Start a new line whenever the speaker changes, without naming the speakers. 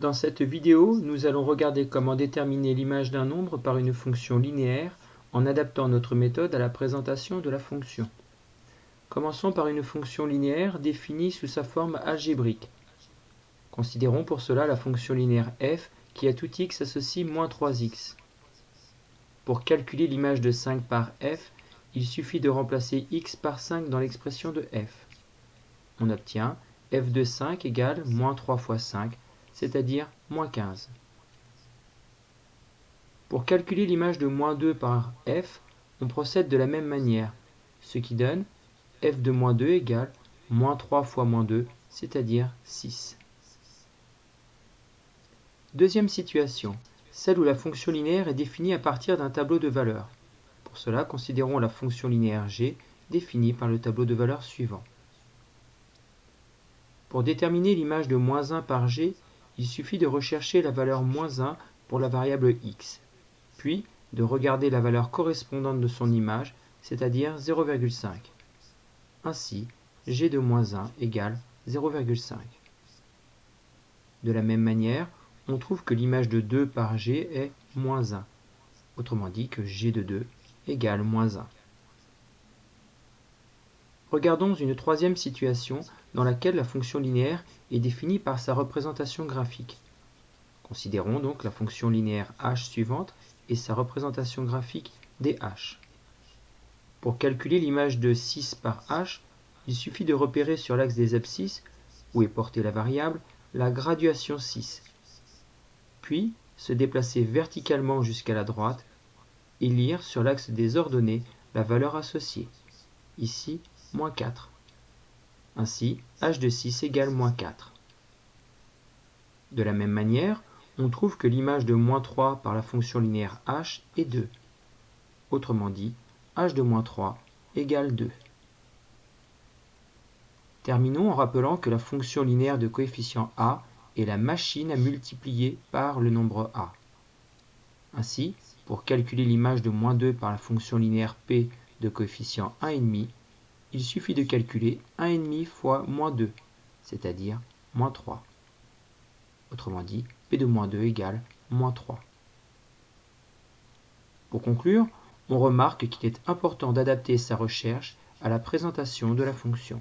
Dans cette vidéo, nous allons regarder comment déterminer l'image d'un nombre par une fonction linéaire en adaptant notre méthode à la présentation de la fonction. Commençons par une fonction linéaire définie sous sa forme algébrique. Considérons pour cela la fonction linéaire f qui à tout x associe moins 3x. Pour calculer l'image de 5 par f, il suffit de remplacer x par 5 dans l'expression de f. On obtient f de 5 égale moins 3 fois 5, c'est-à-dire moins 15. Pour calculer l'image de moins 2 par f, on procède de la même manière, ce qui donne f de moins 2 égale moins 3 fois moins 2, c'est-à-dire 6. Deuxième situation, celle où la fonction linéaire est définie à partir d'un tableau de valeurs. Pour cela, considérons la fonction linéaire g définie par le tableau de valeurs suivant. Pour déterminer l'image de moins 1 par g, il suffit de rechercher la valeur moins 1 pour la variable x, puis de regarder la valeur correspondante de son image, c'est-à-dire 0,5. Ainsi, g de moins 1 égale 0,5. De la même manière, on trouve que l'image de 2 par g est moins 1. Autrement dit que g de 2 égale moins 1. Regardons une troisième situation dans laquelle la fonction linéaire est définie par sa représentation graphique. Considérons donc la fonction linéaire h suivante et sa représentation graphique dh. Pour calculer l'image de 6 par h, il suffit de repérer sur l'axe des abscisses, où est portée la variable, la graduation 6. Puis se déplacer verticalement jusqu'à la droite et lire sur l'axe des ordonnées la valeur associée. Ici, moins 4. Ainsi, h de 6 égale moins 4. De la même manière, on trouve que l'image de moins 3 par la fonction linéaire h est 2. Autrement dit, h de moins 3 égale 2. Terminons en rappelant que la fonction linéaire de coefficient a est la machine à multiplier par le nombre a. Ainsi, pour calculer l'image de moins 2 par la fonction linéaire p de coefficient 1,5, il suffit de calculer 1,5 fois moins 2, c'est-à-dire moins 3. Autrement dit, P de moins 2 égale moins 3. Pour conclure, on remarque qu'il est important d'adapter sa recherche à la présentation de la fonction.